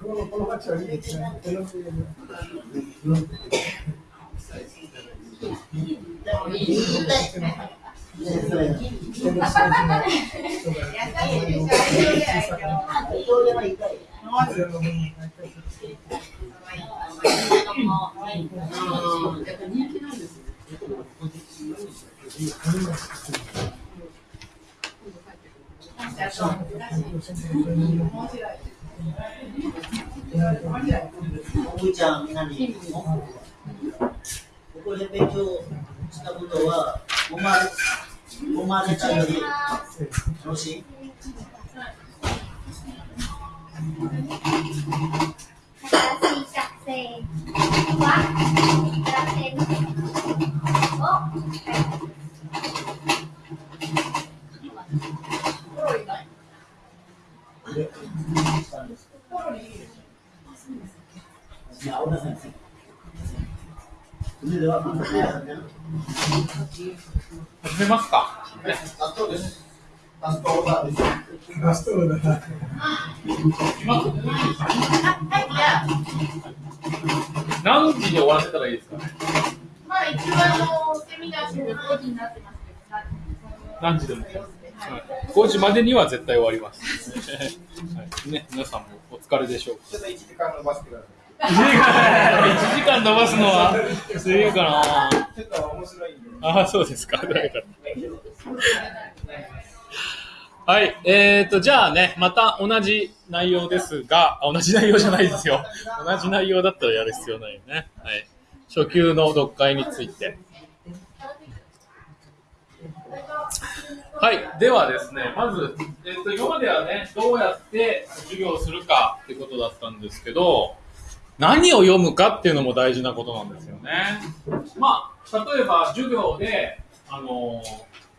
このこの町はいいですね。おじちゃん、何ここで勉強したことは、生まれ、生まれたより楽しい新しい学生は学生をまずね始めますか。ラストです。ラストオーダーです。ラストオーダー。何時に終わらせたらいいですかね。まあ一応あのセミナーして5時になってますけど、何時でも。5時までには絶対終わります。はい、ね、皆さんもお疲れでしょう。ちょっと1時間伸ばしてくださ1時間伸ばすのは、すげえかな。い。ちょっと面白い。ああ、そうですか。はい。えーと、じゃあね、また同じ内容ですが、あ同じ内容じゃないですよ。同じ内容だったらやる必要ないよね。はい。初級の読解について。はい。ではですね、まず、えっ、と、今まではね、どうやって授業をするかってことだったんですけど、何を読むかっていうのも大事なことなんですよね。まあ、例えば授業で、あの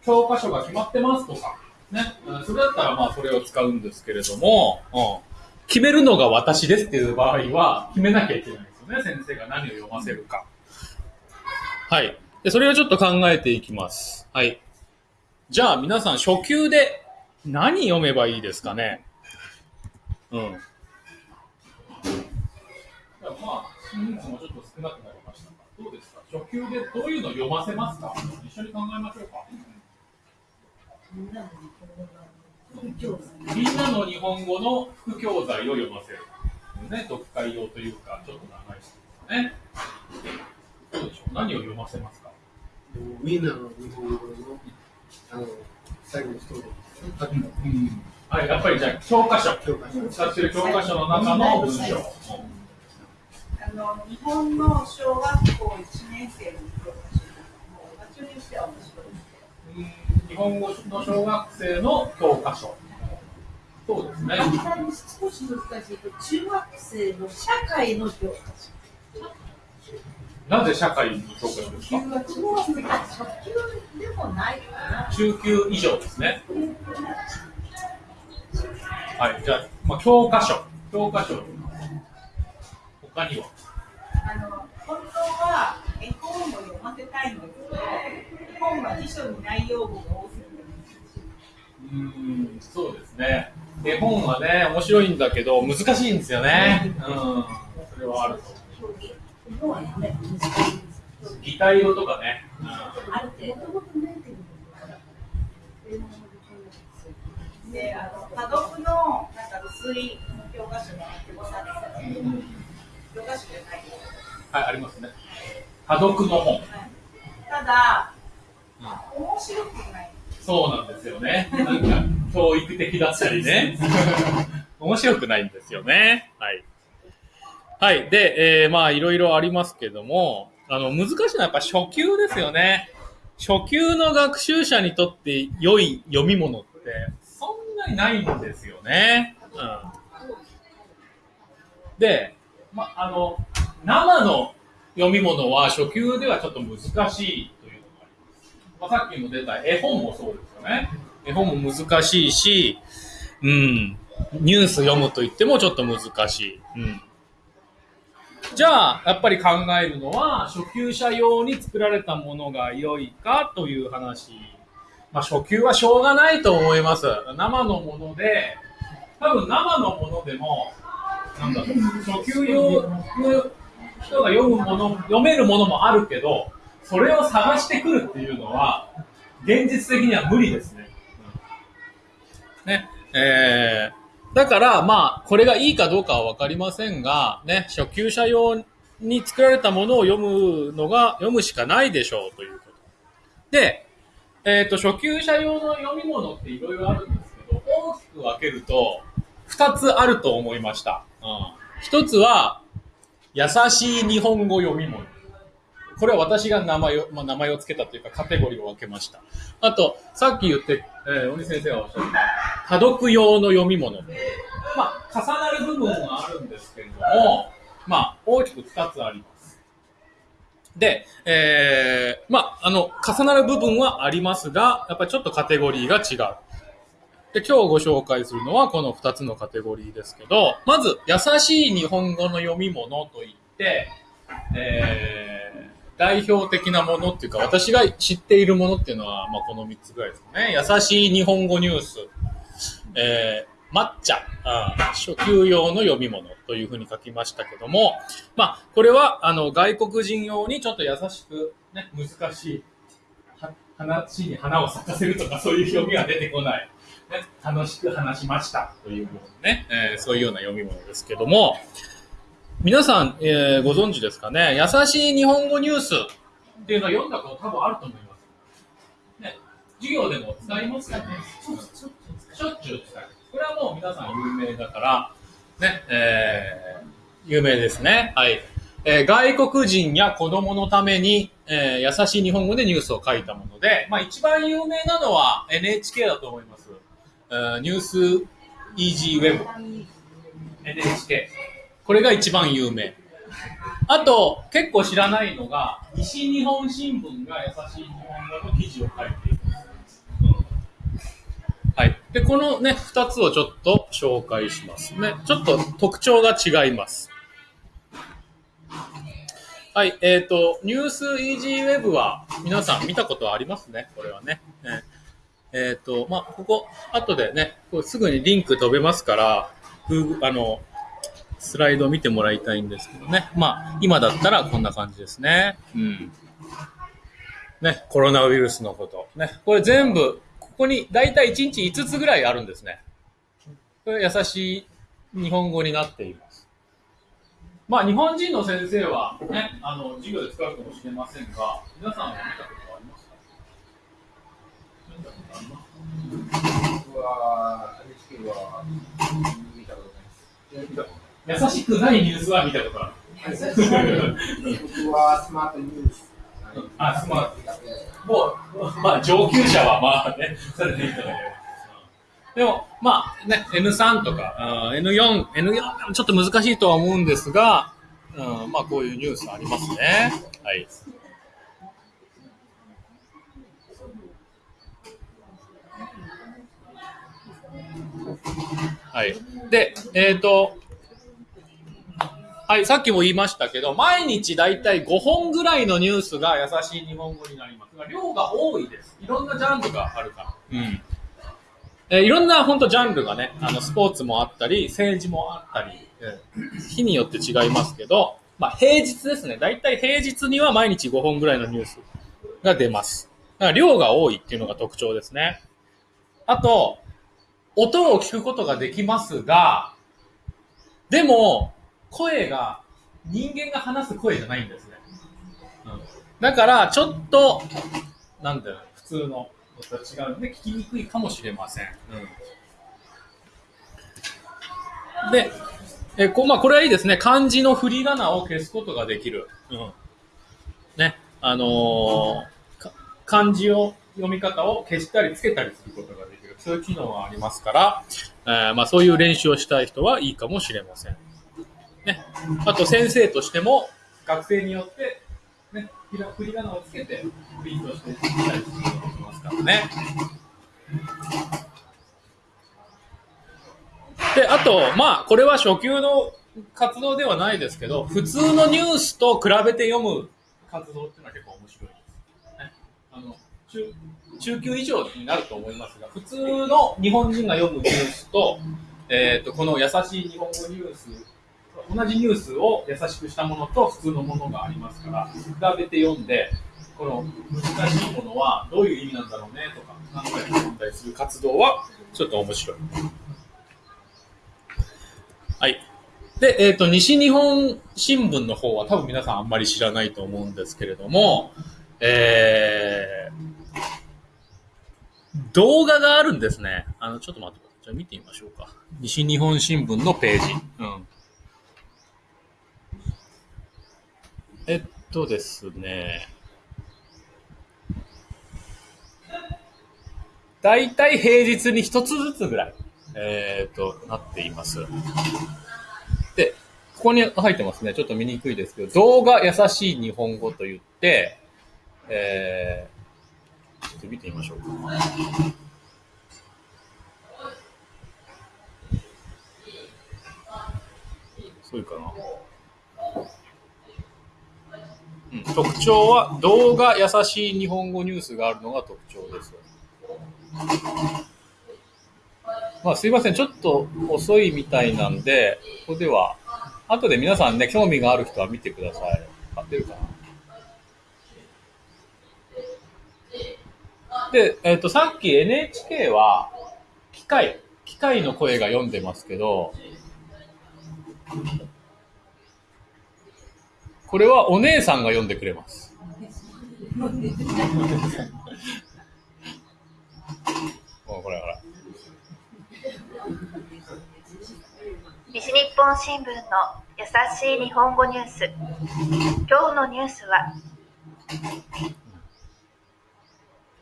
教科書が決まってますとか、ね、うんそれだったらまあそれを使うんですけれども、うん、決めるのが私ですっていう場合は決めなきゃいけないですよね、先生が何を読ませるか。はい。で、それをちょっと考えていきます。はい。じゃあ皆さん初級で何読めばいいですかね？うん。まあ、人数もちょっと少なくなりましたが、どうですか？初級でどういうの読ませますか？一緒に考えましょうか。みんなの日本語の副教材を読ませる。ね、読解用というか、ちょっと長いしですね。どうでしょう？何を読ませますか？みんなの日本語のあの最後のストーリー。はい、やっぱりじゃあ、教科書。教科書。使ってる教科書。の中の文章。あの日本の小学校1年生の教科書。もう場所にしては面白いです日本語の小学生の教科書。そうですね。少し難しいと中学生の社会の教科書。なぜ社会の教科書ですか？中学初級でもないかな。中級以上ですね。はい、じゃあ、まあ、教科書。教科書。他には？あの本当は絵本を読ませたいんですけど絵本は辞書に内容語が多すぎてうーん、そうですね。絵本はね、面白いんだけど、難しいんですよね。うん。それはあると思日本はね、難しいです。う。擬態語とかね。うんある程度。であの多読のなんか薄い教科書の手ごさですよね教科書じゃないよはい、ありますね。の本。ただ、面白くないそうなんですよね。なんか、教育的だったりね。面白くないんですよね。はい。はい。で、えーまあ、いろいろありますけども、あの、難しいのはやっぱ初級ですよね。初級の学習者にとって良い読み物って、そんなにないんですよね。うん。で、まあ、あの、生の読み物は初級ではちょっと難しいというのがあります。まあ、さっきも出た絵本もそうですよね。絵本も難しいし、うん、ニュース読むと言ってもちょっと難しい。うん。じゃあ、やっぱり考えるのは、初級者用に作られたものが良いかという話。まあ、初級はしょうがないと思います。生のもので、多分生のものでも、なんだろう、初級用の人が読むもの、読めるものもあるけど、それを探してくるっていうのは、現実的には無理ですね。ね、えー、だから、まあ、これがいいかどうかはわかりませんが、ね、初級者用に作られたものを読むのが、読むしかないでしょうということ。で、えっ、と、初級者用の読み物っていろいろあるんですけど、大きく分けると、二つあると思いました。うん。一つは、優しい日本語読み物。これは私が名前を、まあ、名前を付けたというかカテゴリーを分けました。あと、さっき言って、えー、鬼先生がおっしゃった、多読用の読み物。まあ、重なる部分はあるんですけれども、まあ、大きく二つあります。で、えー、まあ、あの、重なる部分はありますが、やっぱりちょっとカテゴリーが違う。で、今日ご紹介するのはこの二つのカテゴリーですけど、まず、優しい日本語の読み物といって、えー、代表的なものっていうか、私が知っているものっていうのは、まあ、この三つぐらいですかね。優しい日本語ニュース、えー、抹茶、あ初級用の読み物というふうに書きましたけども、まあ、これは、あの、外国人用にちょっと優しく、ね、難しい、話に花を咲かせるとかそういう読みは出てこない。ね、楽しく話しましたというものね、えーそういうような読み物ですけども、皆さん、えーご存知ですかね？優しい日本語ニュースっていうのは読んだこと多分あると思います。ね、授業でも使いますよね？しょっちゅう使う。これはもう皆さん有名だから、ね、えー有名ですね。はい。えー外国人や子供のために、えー優しい日本語でニュースを書いたもので、まあ一番有名なのは NHK だと思います。えーニュースイージーウェブ。NHK。これが一番有名。あと、結構知らないのが、西日本新聞が優しい日本語の記事を書いています。うんはい。で、このね、二つをちょっと紹介しますね。ちょっと特徴が違います。はい。えっ、と、ニュースイージーウェブは皆さん見たことありますね？これはね。ねえっ、と、まあ、ここ、後でね、こうすぐにリンク飛べますから、Google あの、スライドを見てもらいたいんですけどね。まあ、今だったらこんな感じですね。うん。ね、コロナウイルスのこと。ね、これ全部、ここに大体1日5つぐらいあるんですね。これ優しい日本語になっています。まあ、日本人の先生はね、あの、授業で使うかもしれませんが、皆さんは見たことありますか？見たことあります僕は NHK は見たことないです。優しくないニュースは見たことある。僕はスマートニュース。あ、スマート。もう、まあ、上級者はまあね、それでいいと思います。でも、まあね、N3 とか、あー N4、N4 ちょっと難しいとは思うんですが、うん、まあこういうニュースありますね。はい。はい。で、えっ、と、はい、さっきも言いましたけど、毎日だいたい5本ぐらいのニュースが優しい日本語になりますが、量が多いです。いろんなジャンルがあるから。うん。えーいろんな本当ジャンルがね、あの、スポーツもあったり、政治もあったり、えー日によって違いますけど、まあ平日ですね。だいたい平日には毎日5本ぐらいのニュースが出ます。だから量が多いっていうのが特徴ですね。あと、音を聞くことができますが、でも、声が、人間が話す声じゃないんですね。うん、だから、ちょっと、なんだろう、普通のと違うので、聞きにくいかもしれません。うん、で、えこまあ、これはいいですね。漢字の振り仮名を消すことができる。うん、ね、あのー漢字を読み方を消したりつけたりすることができる。そういう機能がありますから、えーまあ、そういう練習をしたい人はいいかもしれません。ね、あと先生としても学生によって、ね、ひら振り仮名をつけてプリントしてしたりすることができますからね。で、あと、まあ、これは初級の活動ではないですけど、普通のニュースと比べて読む活動っていうのは結構面白いです。ね、あの中中級以上になると思いますが、普通の日本人が読むニュースと、えっ、と、この優しい日本語ニュース、同じニュースを優しくしたものと普通のものがありますから、比べて読んで、この難しいものはどういう意味なんだろうねとか考えて読んだりする活動はちょっと面白い。はい。で、えっ、と、西日本新聞の方は多分皆さんあんまり知らないと思うんですけれども、えー、動画があるんですね。あの、ちょっと待ってください。じゃあ見てみましょうか。西日本新聞のページ。うん。えっとですね。だいたい平日に一つずつぐらい、えー、と、なっています。で、ここに入ってますね。ちょっと見にくいですけど、動画優しい日本語と言って、えー、ちょっと見てみましょうか。そういうかな。うん、特徴は動画優しい日本語ニュースがあるのが特徴です。まあすいません、ちょっと遅いみたいなんで、ここでは、後で皆さんね、興味がある人は見てください。合ってるかな？で、えっ、と、さっき NHK は、機械、機械の声が読んでますけど、これはお姉さんが読んでくれます。ほ らほらほら。西日本新聞の優しい日本語ニュース今日のニュースは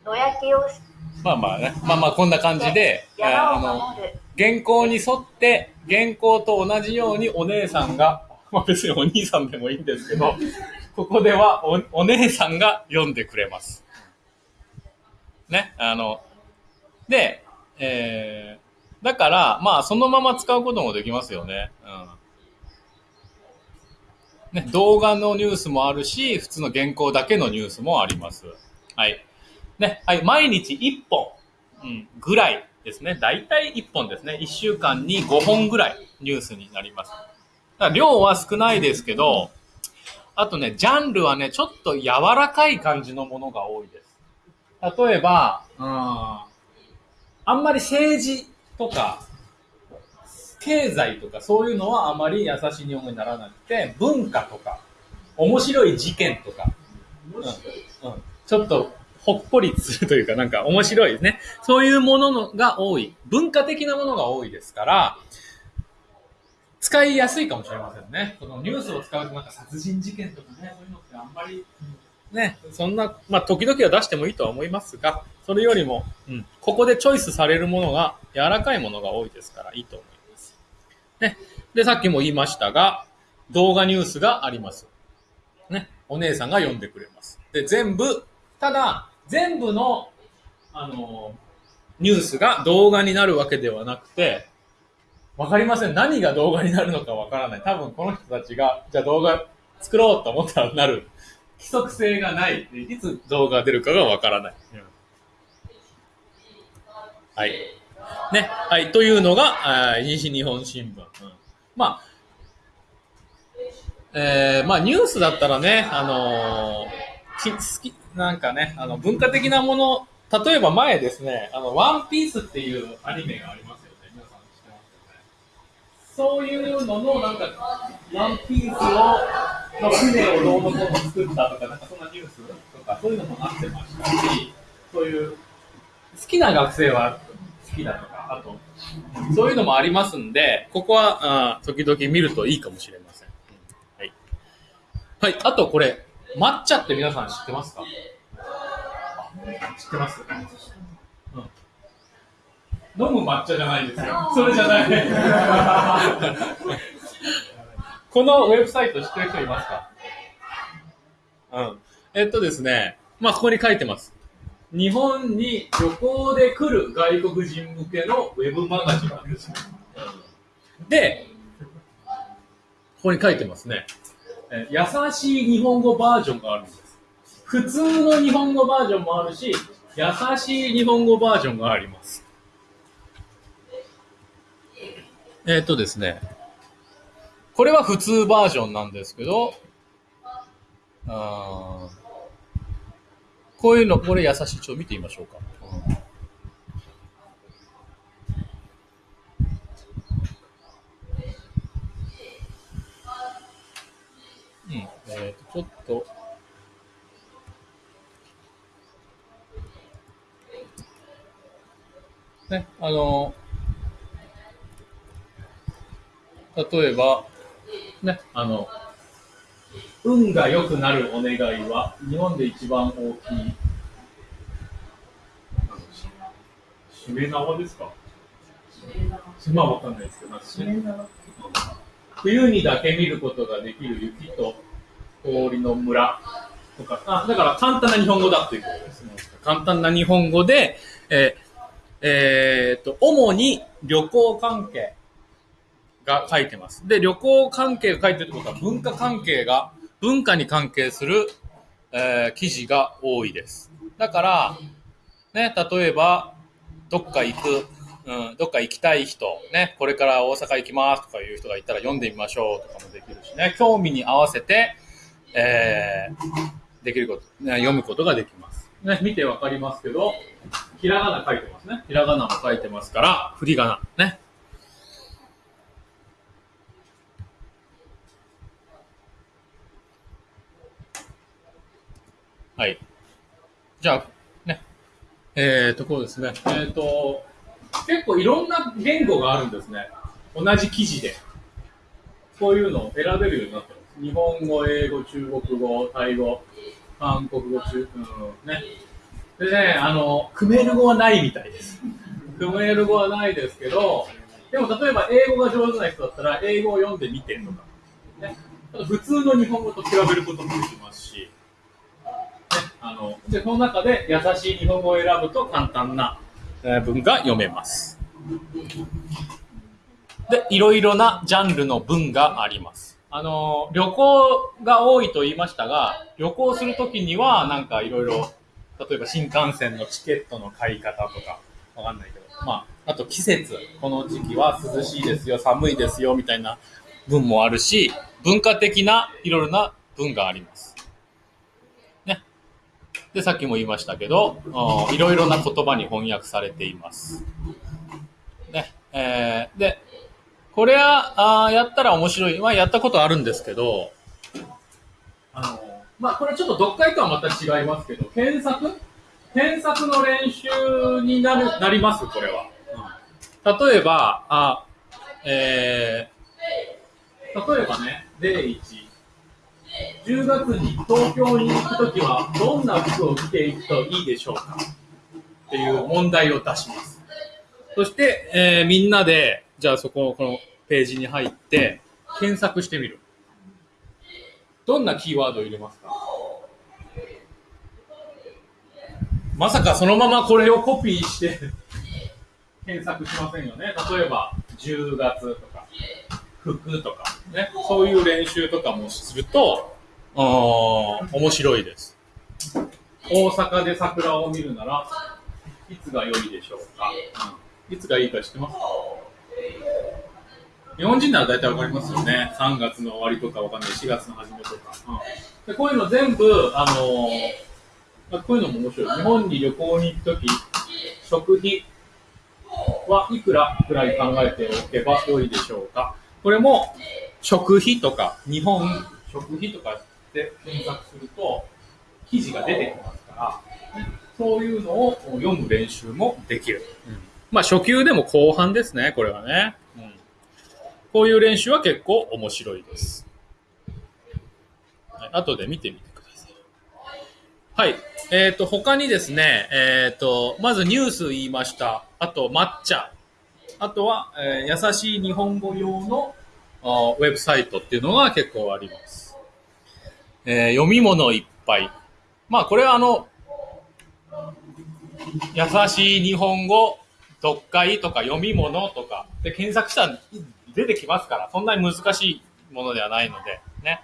野焼きをしまあまあね。まあまあこんな感じで、あ山の、を守る原稿に沿って、原稿と同じようにお姉さんが、まあ別にお兄さんでもいいんですけど、ここではお姉さんが読んでくれます。ね、あの、で、えー、だから、まあそのまま使うこともできますよね。うん。ね、動画のニュースもあるし、普通の原稿だけのニュースもあります。はい。ね、はい、毎日1本、うん、ぐらいですね。だいたい1本ですね。1週間に5本ぐらいニュースになります。だ量は少ないですけど、あとね、ジャンルはね、ちょっと柔らかい感じのものが多いです。例えば、うん、あんまり政治とか、経済とかそういうのはあまり優しい日本語にならなくて、文化とか、面白い事件とか、うんうん、ちょっとほっこりするというか、なんか面白いですね。そういうもののが多い。文化的なものが多いですから、使いやすいかもしれませんね。このニュースを使うとなんか殺人事件とかね、そういうのってあんまり、ね、そんな、まあ時々は出してもいいとは思いますが、それよりも、うん、ここでチョイスされるものが柔らかいものが多いですからいいと思います。ね。で、さっきも言いましたが、動画ニュースがあります。ね。お姉さんが読んでくれます。で、全部、ただ、全部の、あの、ニュースが動画になるわけではなくて、わかりません。何が動画になるのかわからない。多分この人たちが、じゃあ動画作ろうと思ったらなる。規則性がない。いつ動画が出るかがわからない。はい。ね。はい。というのが、あ西日本新聞。うんまあ、えー、まあニュースだったらね、あのーき好き、なんかね、あの、文化的なもの、例えば前ですね、あの、ワンピースっていうアニメがありますよね。皆さん知ってますよね。そういうのの、なんか、ワンピースを、の船をどうのこうの作ったとか、なんかそんなニュースとか、そういうのもなってましたし、そういう、好きな学生は好きだとか、あと、そういうのもありますんで、ここは、あ時々見るといいかもしれません。はい。はい、あとこれ、抹茶って皆さん知ってますか？知ってます、うん、飲む抹茶じゃないですよ。それじゃない。このウェブサイト知ってる人いますか？うん。えっとですね、まあ、ここに書いてます。日本に旅行で来る外国人向けのウェブマガジンなんですよ。で、ここに書いてますね。え優しい日本語バージョンがあるんです。普通の日本語バージョンもあるし、優しい日本語バージョンがあります。えっ、とですね、これは普通バージョンなんですけど、あこういうの、これ優しい。ちょっと見てみましょうか。うん、えっ、と、ちょっと、ね、あの、例えば、ね、あの、運が良くなるお願いは、日本で一番大きい、しめ縄ですか？まあわかんないですけど、冬にだけ見ることができる雪と氷の村。とか、あだから簡単な日本語だということですね。簡単な日本語で、えーえーっと、主に旅行関係。が書いてます。で、旅行関係が書いてるってことは文化関係が、文化に関係する、えー記事が多いです。だから、ね、例えば、どっか行く、うん、どっか行きたい人、ね、これから大阪行きますとかいう人がいたら読んでみましょうとかもできるしね、興味に合わせて、えーできること、ね、読むことができます。ね、見てわかりますけど、ひらがな書いてますね。ひらがなも書いてますから、振り仮名、ね。はい。じゃあ、ね。えーと、こうですね。えーと、結構いろんな言語があるんですね。同じ記事で。こういうのを選べるようになってます。日本語、英語、中国語、タイ語、韓国語、中、うん、ね。でね、あの、クメール語はないみたいです。クメール語はないですけど、でも例えば英語が上手な人だったら、英語を読んでみてとか、ね。普通の日本語と比べることもできますし、あの、で、この中で優しい日本語を選ぶと簡単な文が読めます。で、いろいろなジャンルの文があります。あの、旅行が多いと言いましたが、旅行するときには、なんかいろいろ、例えば新幹線のチケットの買い方とか、わかんないけど、まあ、あと季節、この時期は涼しいですよ、寒いですよ、みたいな文もあるし、文化的ないろいろな文があります。で、さっきも言いましたけど、いろいろな言葉に翻訳されています。ね。えーで、これは、あやったら面白い。まあ、やったことあるんですけど、あの、まあ、これちょっと読解とはまた違いますけど、検索？検索の練習になる、なります、これは。例えば、あ、えー、例えばね、例1。10月に東京に行くときは、どんな服を着ていくといいでしょうか？っていう問題を出します。そして、えーみんなで、じゃあそこ、このページに入って、検索してみる。どんなキーワードを入れますか？まさかそのままこれをコピーして検索しませんよね。例えば、10月とか、服とか、ね。そういう練習とかもすると、あ面白いです。大阪で桜を見るなら、いつが良いでしょうか、うんいつがいいか知ってますか？日本人なら大体わかりますよね。3月の終わりとかわかんない。4月の初めとか。うんでこういうの全部、あのーまあこういうのも面白い。日本に旅行に行くとき、食費はいくらくらい考えておけば良いでしょうか？これも、食費とか、日本食費とかで検索すると、記事が出てきますから、ねそういうのを読む練習もできる。まあ初級でも後半ですね、これはね。うんこういう練習は結構面白いです。はい、後で見てみてください。はい。えっ、と、他にですね、えっ、と、まずニュース言いました。あと、抹茶。あとは、えー優しい日本語用のウェブサイトっていうのが結構あります。えー読み物いっぱい。まあ、これはあの、優しい日本語、読解とか読み物とかで検索したら出てきますから、そんなに難しいものではないので、ね。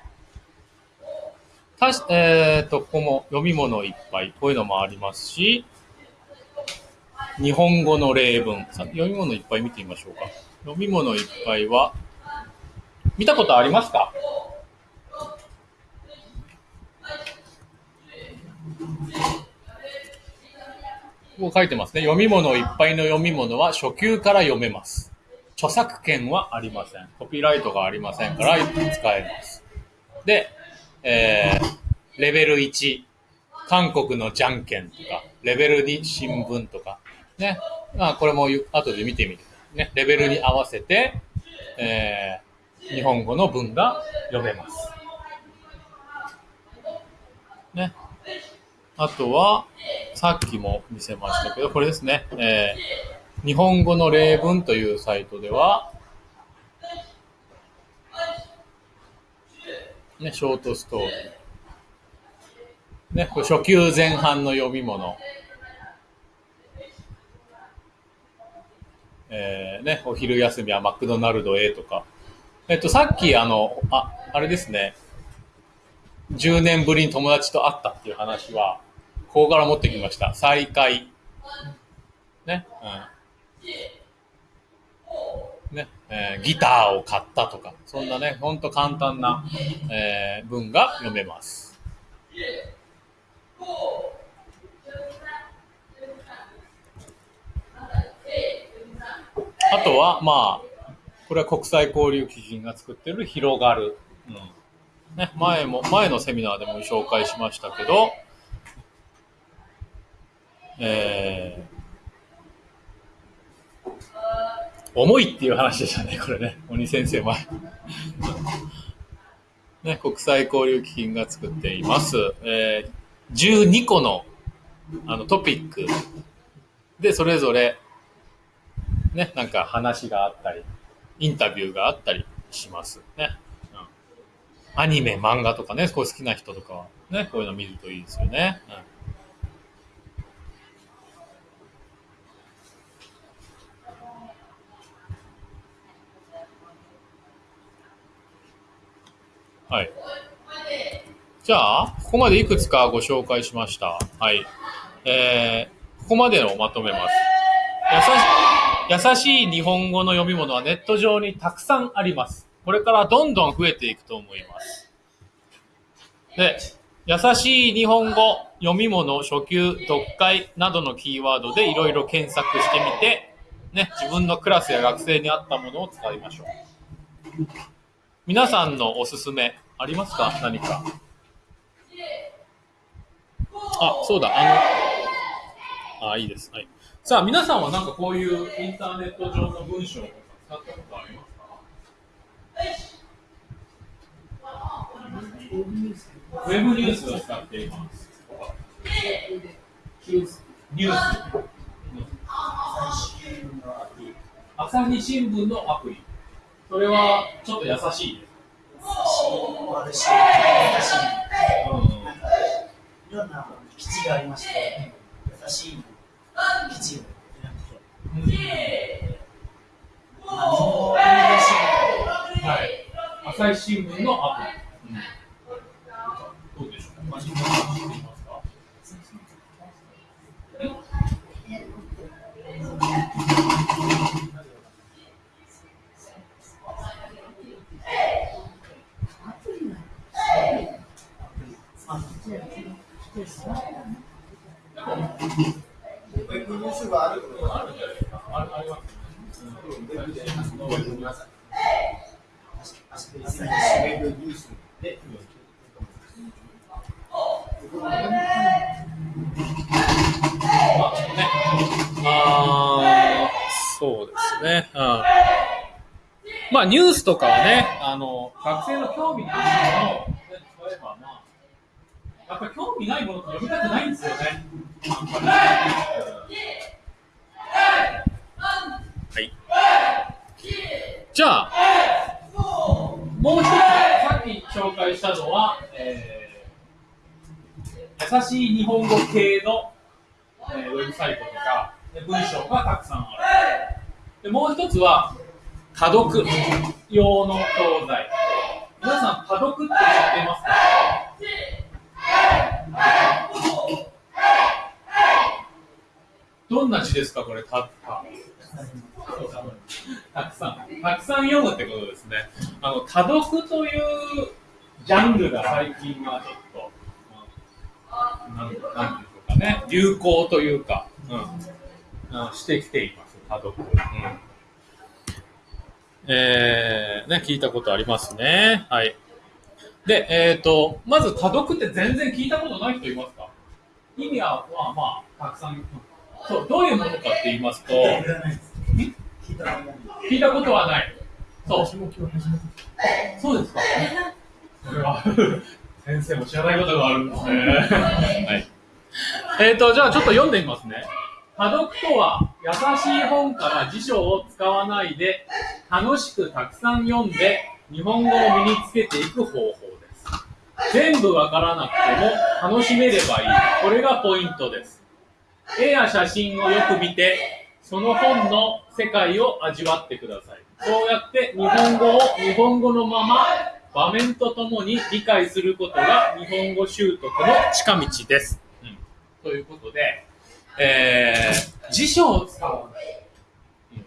たし、えっ、と、ここも読み物いっぱい、こういうのもありますし、日本語の例文。読み物いっぱい見てみましょうか。読み物いっぱいは、見たことありますか？こう書いてますね。読み物いっぱいの読み物は初級から読めます。著作権はありません。コピーライトがありませんから使えます。で、えー、レベル1、韓国のじゃんけんとか、レベル2新聞とか、ね。まあ、これも後で見てみる。ね。レベルに合わせて、えー、日本語の文が読めます。ね。あとは、さっきも見せましたけど、これですね。えー、日本語の例文というサイトでは、ね、ショートストーリー。ね、これ初級前半の読み物。えー、ね、お昼休みはマクドナルドへとか。えっと、さっきあの、あ、あれですね。10年ぶりに友達と会ったっていう話は、ここから持ってきました。再会。ね？うん。ね？えーギターを買ったとか、そんなね、ほんと簡単な、えー文が読めます。あとは、まあ、これは国際交流基金が作ってる広がる。うん。ね、前も、前のセミナーでも紹介しましたけど、えー、重いっていう話でしたね、これね。鬼先生前。ね、国際交流基金が作っています。えー、12個のあのトピックで、それぞれ、ね、なんか話があったり、インタビューがあったりしますね。アニメ、漫画とかね、こう好きな人とかはね、こういうの見るといいですよね。うんはい。じゃあ、ここまでいくつかご紹介しました。はい。えー、ここまでをまとめます。優し優しい日本語の読み物はネット上にたくさんあります。これからどんどん増えていくと思います。で、優しい日本語、読み物、初級、読解などのキーワードでいろいろ検索してみて、ね、自分のクラスや学生に合ったものを使いましょう。皆さんのおすすめありますか？何か。あ、そうだ、あの、あ、いいです。はい。さあ、皆さんはなんかこういうインターネット上の文章を使ったことありますかウェブニュースを使っています。ニュース。朝日新聞のアプリ。それはちょっと優しいです。悪しい、優しい。いろんな基地がありまして、優しい基地を選んで、まあ、日本語を読み出しはい。朝日新聞のアプリ。どうでしょうか。知ってい。ますかウェブニュースがあるあるんじゃないですか。ああります。ウェブニュースでまあね。あそうですね。まあニュースとかはね、あの、学生の興味のあるものを、ね、例えばまあ、やっぱり興味ないものって読みたくないんですよね。はい。じゃあ、もう一つ、さっき紹介したのは、えー優しい日本語系の、えーウェブサイトとか、文章がたくさんある。でもう一つは、多読用の教材。皆さん、多読って知ってますか？どんな字ですか、これ、た、た。たくさん。たくさん読むってことですね。あの、多読というジャンルが最近はちょっと、まあなん、なんていうかね、流行というか、うん、うんしてきています、多読。うんえー、ね、聞いたことありますね。はい。で、えっ、と、まず多読って全然聞いたことない人いますか？意味は、まあまあ、たくさん。そう、どういうものかって言いますと、聞いたことはない。そう。そうですか。それは、先生も知らないことがあるんですね。はい。えっ、と、じゃあちょっと読んでみますね。多読とは、優しい本から辞書を使わないで、楽しくたくさん読んで、日本語を身につけていく方法です。全部わからなくても楽しめればいい。これがポイントです。絵や写真をよく見て、その本の世界を味わってください。そうやって日本語を日本語のまま場面とともに理解することが日本語習得の近道です。うん、ということで、えー、辞書を使う、うん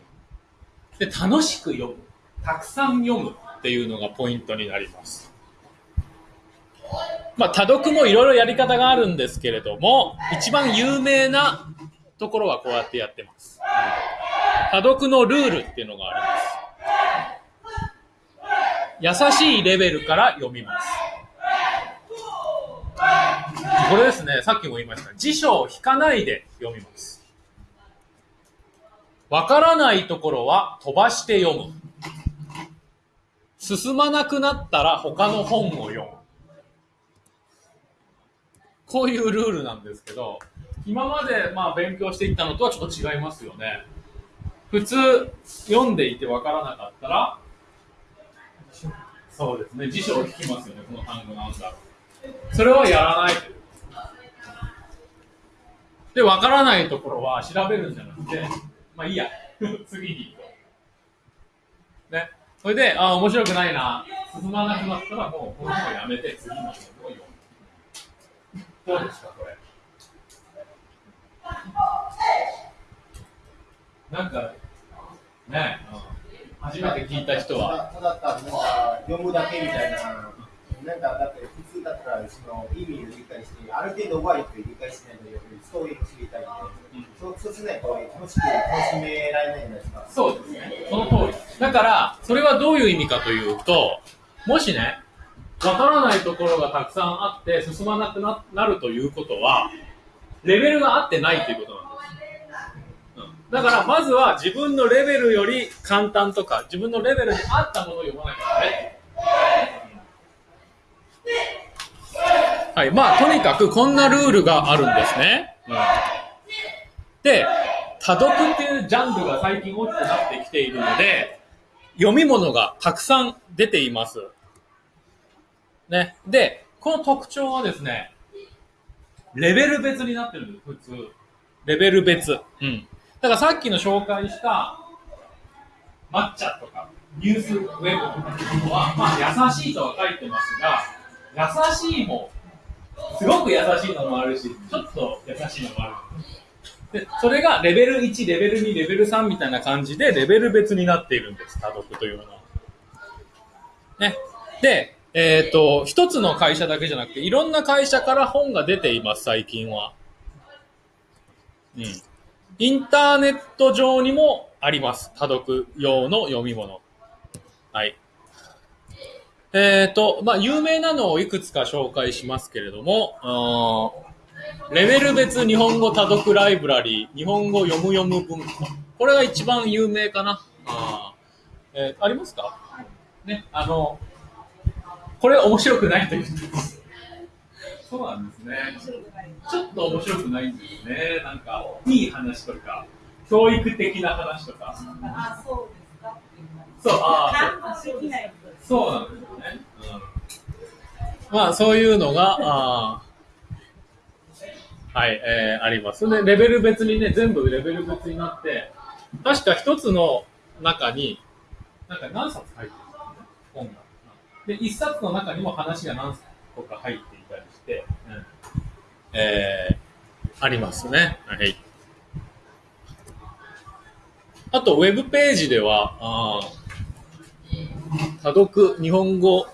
で。楽しく読む。たくさん読むっていうのがポイントになります。まあ、多読もいろいろやり方があるんですけれども、一番有名なところはこうやってやってます。多読のルールっていうのがあります。優しいレベルから読みます。これですね、さっきも言いました。辞書を引かないで読みます。わからないところは飛ばして読む。進まなくなったら他の本を読む。こういうルールなんですけど、今までまあ勉強していったのとはちょっと違いますよね。普通、読んでいてわからなかったら、そうですね、辞書を引きますよね、この単語なんだ。それはやらない。で、わからないところは調べるんじゃなくて、まあいいや、次に行こう。ね。それで、あ、面白くないな、進まなくなったらもうこの本をやめて次の本を読む。どうですか、これ？なんか、ね、初めて聞いた人は、ただただなん。か読むだけみたいな、なん。かだって普通だったらその意味を理解して、ある程度はよく理解しないとやっぱりストーリーも知りたいん。で、そうそうしないと楽しく楽しめられないじゃないですか。そうですね。その通り。だから、それはどういう意味かというと、もしね、わからないところがたくさん。あって進まなくなるということは、レベルが合ってないということなんです。うんだから、まずは自分のレベルより簡単とか、自分のレベルに合ったものを読まなきゃダメ。はい。まあ、とにかくこんなルールがあるんですね。うんで、多読っていうジャンルが最近大きくなってきているので、読み物がたくさん出ています。ね。で、この特徴はですね、レベル別になってるんです、普通。レベル別。うん。だからさっきの紹介した、抹茶とか、ニュースウェブとかいうのは、まあ優しいとは書いてますが、優しいも、すごく優しいのもあるし、ちょっと優しいのもある。で、それがレベル1、レベル2、レベル3みたいな感じで、レベル別になっているんです、多読というのは。ね。で、えっ、と、一つの会社だけじゃなくて、いろんな会社から本が出ています、最近は。うん。インターネット上にもあります、多読用の読み物。はい。えっ、と、まあ、有名なのをいくつか紹介しますけれども、レベル別日本語多読ライブラリー、日本語読む読む文庫。これが一番有名かな。あえーありますか？ね、あの、これ面白くないと言ってます。そうなんですね。ちょっと面白くないんですね。なんか、いい話とか、教育的な話とか。あ、そうですか。そう、あ。そうなんですよね。うん、まあ、そういうのが、あーはい、えーあります。で、レベル別にね、全部レベル別になって、確か一つの中に、なんか何冊入ってる。で、一冊の中にも話が何個か入っていたりして、うん、えーありますね。はい。あと、ウェブページでは、あ多読日本語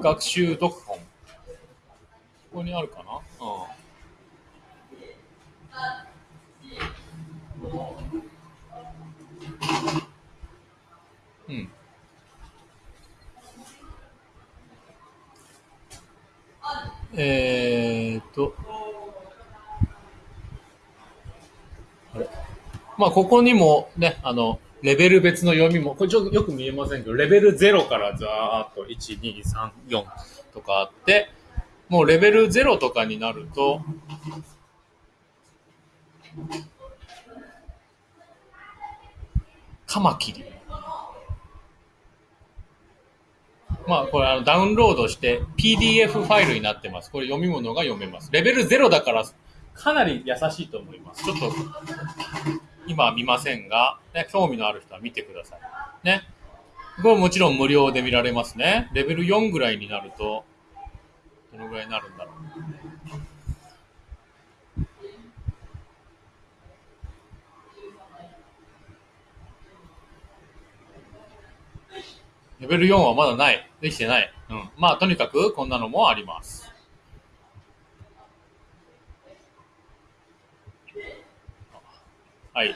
学習読本。ここにあるかな？うん。うん。えーっと、あれまあ、ここにもね、あの、レベル別の読みも、これちょっとよく見えませんけど、レベル0からざーっと1、2、3、4とかあって、もうレベル0とかになると、カマキリ。まあ、これあのダウンロードして PDF ファイルになってます。これ読み物が読めます。レベル0だからかなり優しいと思います。ちょっと今は見ませんが、ね、興味のある人は見てください。ね。これもちろん無料で見られますね。レベル4ぐらいになると、どのぐらいになるんだろう。レベル4はまだない。できてない。うん。まあ、とにかくこんなのもあります。はい。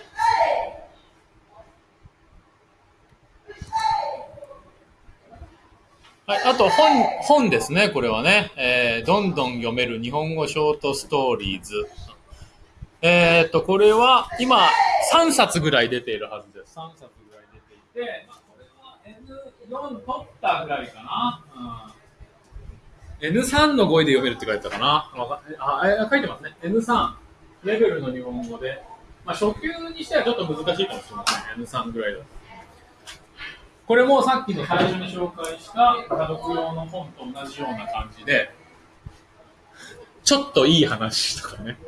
はい、あと本、本ですね、これはね。えー、どんどん読める日本語ショートストーリーズ。えー、っと、これは今3冊ぐらい出ているはずです。3冊ぐらい出ていて、まあ、これは N4 取ったぐらいかな。うん、N3 の語彙で読めるって書いてたかな。あ、あ書いてますね。N3 レベルの日本語で。まあ、初級にしてはちょっと難しいかもしれませんね。N3 ぐらいだと。これもさっきの最初に紹介した家読用の本と同じような感じで、ちょっといい話とかね、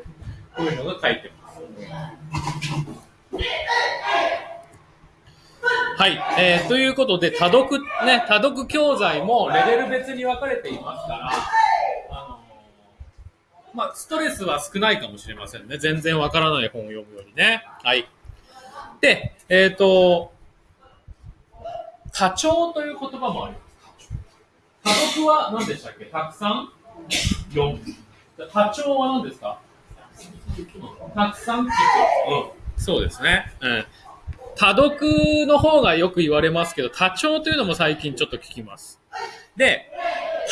こういうのが書いてます。はい、えー、ということで、多読、ね、多読教材もレベル別に分かれていますから、あのーまあ、ストレスは少ないかもしれませんね。全然わからない本を読むよりね。はい。で、えっ、と、多聴という言葉もあります。多読は何でしたっけ？たくさん読む。多聴は何ですか？たくさん聞く。うん。そうですね。うん。多読の方がよく言われますけど、多聴というのも最近ちょっと聞きます。で、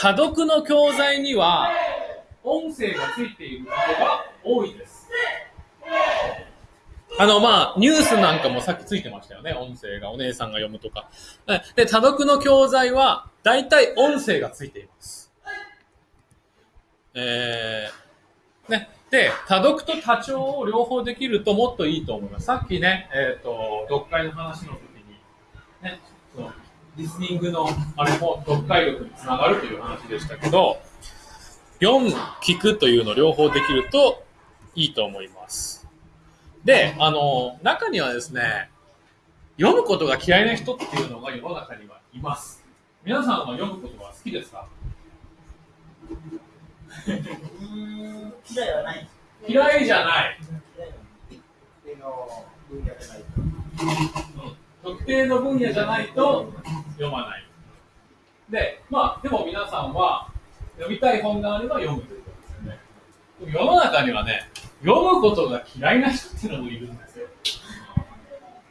多読の教材には、音声がついていることが多いです。あの、まあ、ニュースなんかもさっきついてましたよね。音声がお姉さんが読むとか。で、多読の教材は、大体音声がついています。えー、ね。で、多読と多聴を両方できるともっといいと思います。さっきね、えっ、と、読解の話の時に、ね、そのリスニングのあれも読解力につながるという話でしたけど、読む、聞くというのを両方できるといいと思います。で、あの、中にはですね、読むことが嫌いな人っていうのが世の中にはいます。皆さんは読むことが好きですか、嫌いはない。嫌いじゃない。特定の分野じゃないと。読まない。で、まあ、でも皆さん。は読みたい本があれば読むということですよね。世の中にはね、読むことが嫌いな人っていうのもいるん。ですよ。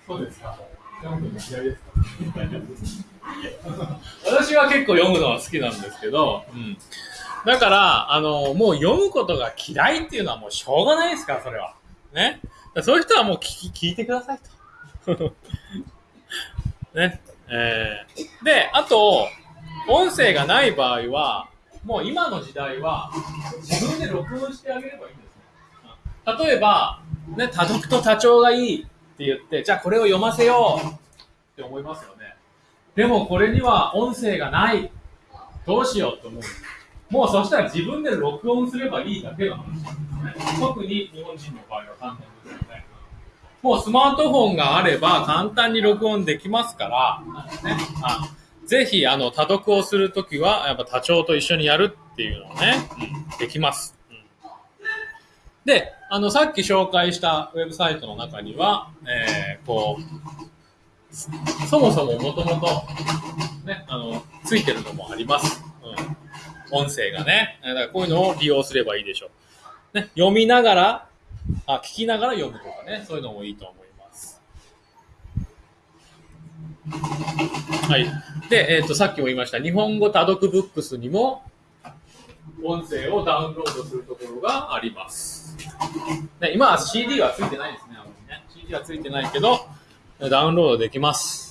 そうですか読むこと嫌いですか私は結構読むのは好きなん。ですけど、うん。だから、あの、もう読むことが嫌いっていうのはもうしょうがないですから、それは。ね。そういう人はもう聞き聞いてくださいと。ね。えー、で、あと、音声がない場合は、もう今の時代は、自分で録音してあげればいいんですね。例えば、ね、多読と多聴がいいって言って、じゃあこれを読ませようって思いますよね。でもこれには音声がない。どうしようと思う。もうそしたら自分で録音すればいいだけの話ですね。特に日本人の場合は簡単ですよね。もうスマートフォンがあれば簡単に録音できますから、ね、あぜひ、あの、多読をするときは、やっぱ多聴と一緒にやるっていうのをね、うん、できます。うんで、あの、さっき紹介したウェブサイトの中には、えー、こう、そもそももともと、ね、あの、ついてるのもあります。うん。音声がね。だからこういうのを利用すればいいでしょう。ね、読みながら、あ、聞きながら読むとかね、そういうのもいいと思います。はい。で、えっ、と、さっきも言いました、日本語多読ブックスにも、音声をダウンロードするところがあります。ね、今は CD はついてないですね、あまりね。CD はついてないけど、ダウンロードできます。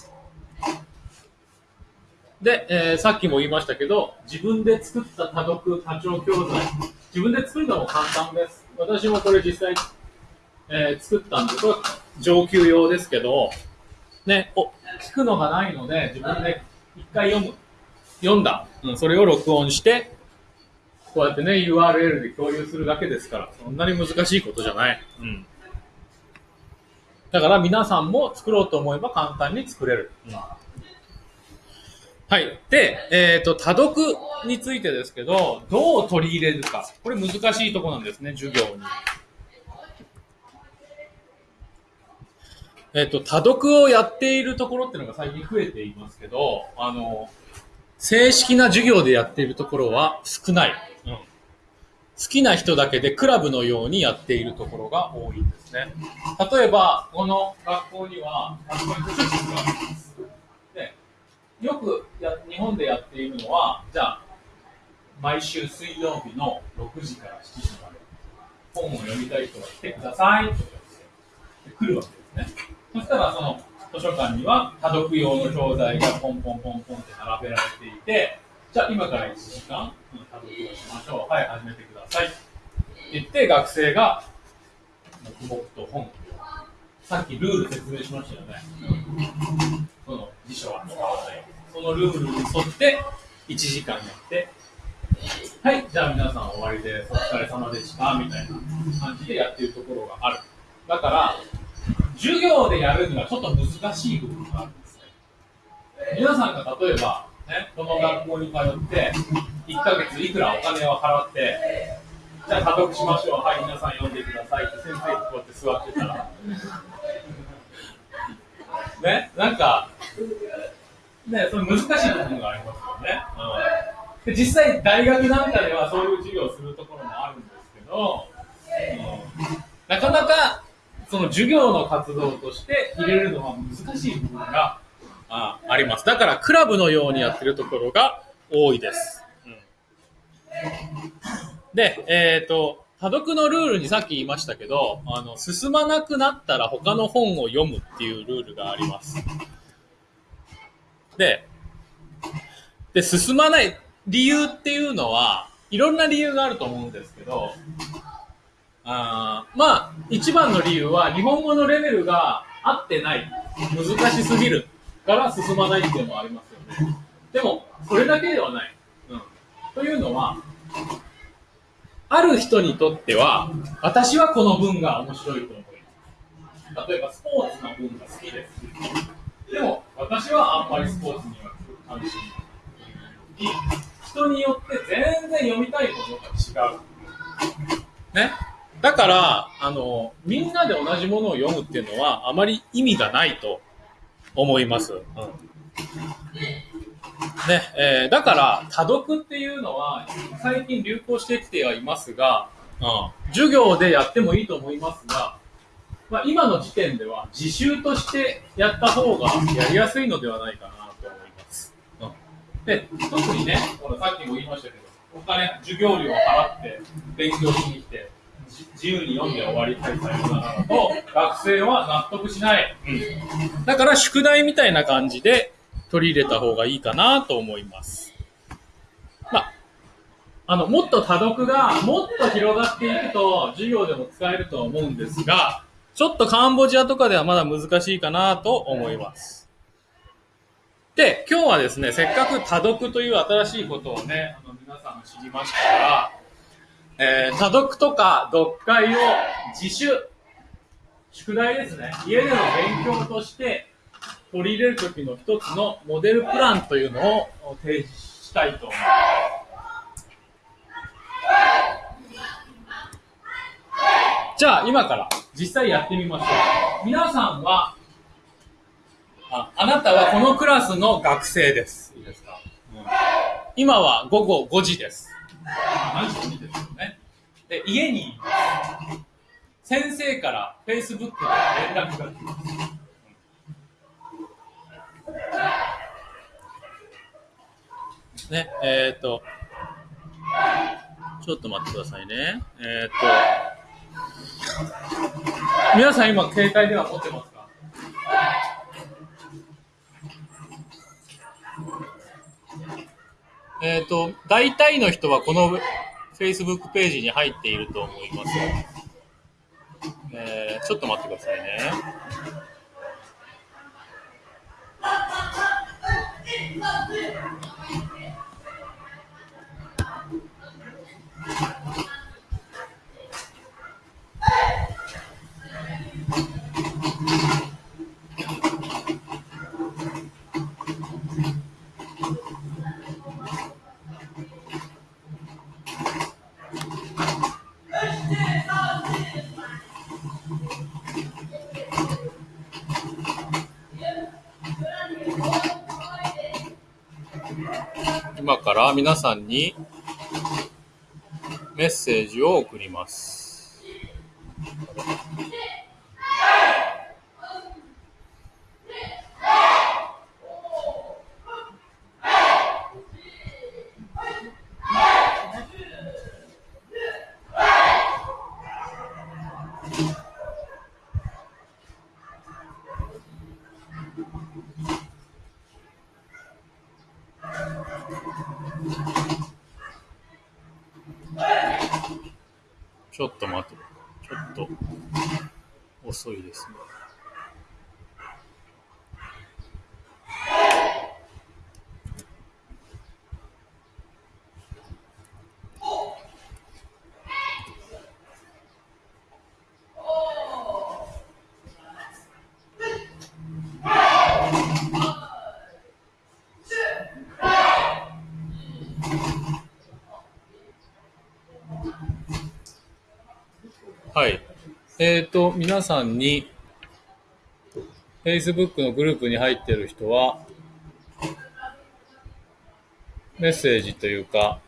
で、えーさっきも言いましたけど、自分で作った多読多聴教材、自分で作るのも簡単です。私もこれ実際、えー作ったんで、これ上級用ですけど、ね、お、聞くのがないので、自分で一回読む。読んだ。うん、それを録音して、こうやってね、URL で共有するだけですから、そんなに難しいことじゃない。うん。だから皆さんも作ろうと思えば簡単に作れる。うんはい。で、えっ、と、多読についてですけど、どう取り入れるか。これ難しいとこなんですね、授業に。えっ、と、多読をやっているところっていうのが最近増えていますけど、あの、正式な授業でやっているところは少ない。うん。好きな人だけでクラブのようにやっているところが多いんですね。例えば、この学校には、よくや日本でやっているのは、じゃあ、毎週水曜日の6時から7時まで、本を読みたい人が来てくださいと言って来るわけですね。そしたら、その図書館には多読用の教材がポンポンポンポンって並べられていて、じゃあ今から1時間、うん多読をしましょう。はい、始めてください。って言って、学生が、黙々と本をさっきルール説明しましたよね。その辞書は使わない。そのルールに沿って1時間やって、はい、じゃあ皆さん終わりで。お疲れ様でした。みたいな感じでやってるところがある。だから、授業でやるにはちょっと難しい部分があるんですね。皆さんが例えば、ね、この学校に通って、1ヶ月いくらお金を払って、じゃあ多読しましょう。はい、皆さん読んでくださいって先生がこうやって座ってたら、ね、なんか、ね、それ難しい部分がありますよね。うん、で実際、大学なんかではそういう授業をするところもあるんですけど、うんなかなかその授業の活動として入れるのは難しい部分がああります。だから、クラブのようにやってるところが多いです。うんで、えっ、と、多読のルールにさっき言いましたけど、あの、進まなくなったら他の本を読むっていうルールがあります。で、で、進まない理由っていうのは、いろんな理由があると思うんですけど、あまあ、一番の理由は、日本語のレベルが合ってない。難しすぎる。から進まないっていうのもありますよね。でも、それだけではない。うん。というのは、ある人にとっては、私はこの文が面白いと思います。例えば、スポーツの文が好きです。でも、私はあんまりスポーツには関心ない。人によって全然読みたいものが違う。ね？だから、あの、みんなで同じものを読むっていうのは、あまり意味がないと思います。うん。ね、えーだから、多読っていうのは、最近流行してきてはいますが、うん、授業でやってもいいと思いますが、まあ、今の時点では自習としてやった方がやりやすいのではないかなと思います。で、特にね、ほらさっきも言いましたけど、お金、授業料を払って勉強しに来て、自由に読んで終わりたいさようならと、学生は納得しない。うんだから宿題みたいな感じで取り入れた方がいいかなと思います。まあ、あの、もっと多読がもっと広がっていくと授業でも使えると思うんですが、ちょっとカンボジアとかではまだ難しいかなと思います。で、今日はですね、せっかく多読という新しいことをね、あの皆さん知りましたから、えー多読とか読解を自主、宿題ですね。家での勉強として取り入れるときの一つのモデルプランというのを提示したいと思います。じゃあ今から実際やってみましょう。皆さんは、ああなたはこのクラスの学生です。いいですか、今は午後5時です。何時5時ですよね？で、家にいます先生から Facebook で連絡が来ます。ね、えっ、と、ちょっと待ってくださいね。えっ、と、皆さん今携帯電話持ってますか？えっ、と、大体の人はこの Facebook ページに入っていると思います。えーちょっと待ってくださいね。今から皆さんにメッセージを送ります。ちょっと待って、ちょっと遅いですね。はい。えっ、と、皆さんに、Facebook のグループに入っている人は、メッセージというか、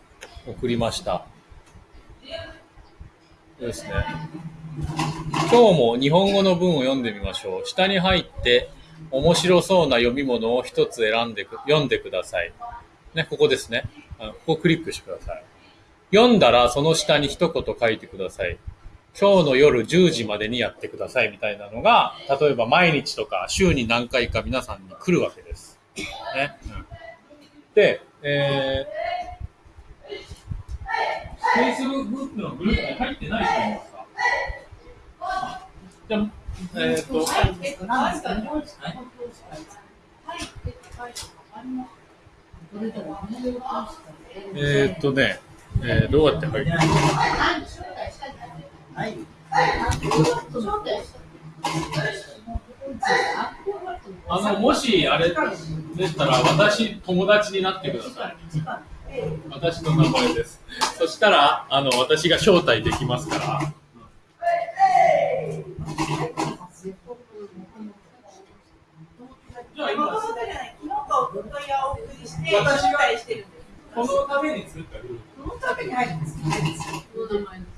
送りました。ですね。今日も日本語の文を読んでみましょう。下に入って、面白そうな読み物を一つ選んで、読んでください。ね、ここですね。ここクリックしてください。読んだら、その下に一言書いてください。今日の夜10時までにやってくださいみたいなのが、例えば毎日とか週に何回か皆さんに来るわけです。ね。うん、で、えー、Facebook のグループに入ってない人いますか？じゃあ、えっ、と、えっと、っとね、えーどうやって入るはい。あの、もしあれでしたら、私、友達になってください。私の名前です。そしたら、あの、私が招待できますから。じゃあ今、もともとじゃない、昨日かおとといお送りして、私が招待してるんです。このために作ったルール。このために入るんです。この名前です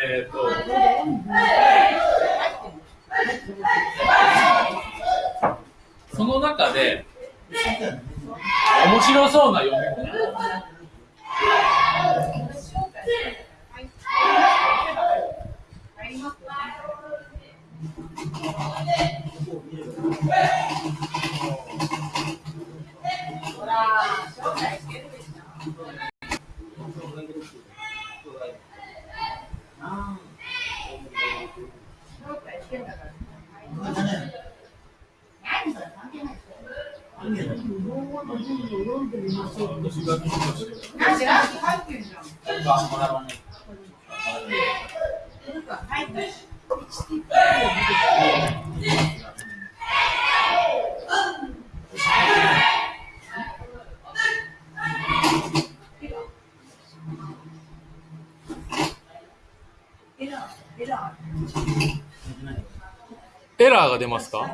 えっ、と、その中で、面白そうな読み物。なんかね本語の文を読んでみましょう。なんでランキ入ってんじゃん。なんか入ってる。エラー、エラエラーが出ますか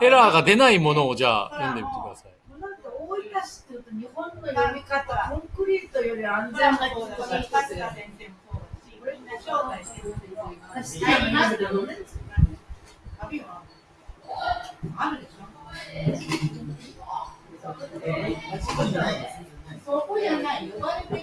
エラーが出ないものをじゃあ読んでみてください。なんか大分市っていうと日本の読み方、コンクリートより安全なそこじゃない、呼ばれ